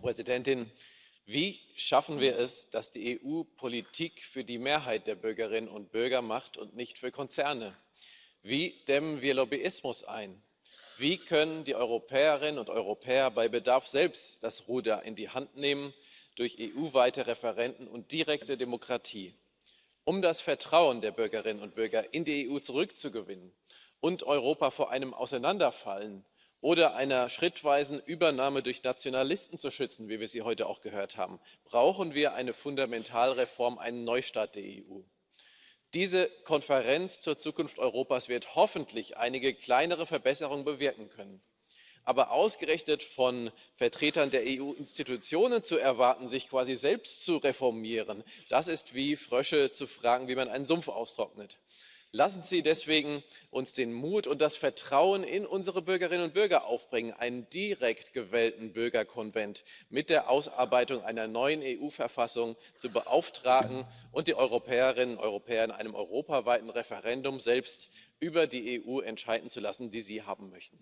Frau Präsidentin! Wie schaffen wir es, dass die EU Politik für die Mehrheit der Bürgerinnen und Bürger macht und nicht für Konzerne? Wie dämmen wir Lobbyismus ein? Wie können die Europäerinnen und Europäer bei Bedarf selbst das Ruder in die Hand nehmen durch EU-weite Referenden und direkte Demokratie? Um das Vertrauen der Bürgerinnen und Bürger in die EU zurückzugewinnen und Europa vor einem Auseinanderfallen oder einer schrittweisen Übernahme durch Nationalisten zu schützen, wie wir sie heute auch gehört haben, brauchen wir eine Fundamentalreform, einen Neustart der EU. Diese Konferenz zur Zukunft Europas wird hoffentlich einige kleinere Verbesserungen bewirken können. Aber ausgerechnet von Vertretern der EU-Institutionen zu erwarten, sich quasi selbst zu reformieren, das ist wie Frösche zu fragen, wie man einen Sumpf austrocknet lassen sie uns deswegen den mut und das vertrauen in unsere bürgerinnen und bürger aufbringen einen direkt gewählten bürgerkonvent mit der ausarbeitung einer neuen eu verfassung zu beauftragen und die europäerinnen und europäer in einem europaweiten referendum selbst über die eu entscheiden zu lassen die sie haben möchten.